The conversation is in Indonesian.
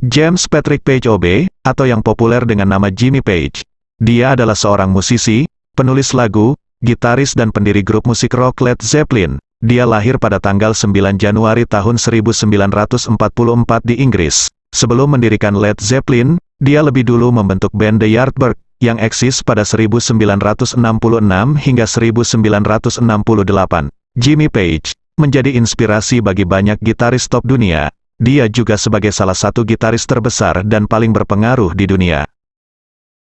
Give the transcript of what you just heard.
James Patrick Page OB, atau yang populer dengan nama Jimmy Page. Dia adalah seorang musisi, penulis lagu, gitaris dan pendiri grup musik rock Led Zeppelin. Dia lahir pada tanggal 9 Januari tahun 1944 di Inggris. Sebelum mendirikan Led Zeppelin, dia lebih dulu membentuk band The Yardbirds, yang eksis pada 1966 hingga 1968. Jimmy Page menjadi inspirasi bagi banyak gitaris top dunia. Dia juga sebagai salah satu gitaris terbesar dan paling berpengaruh di dunia.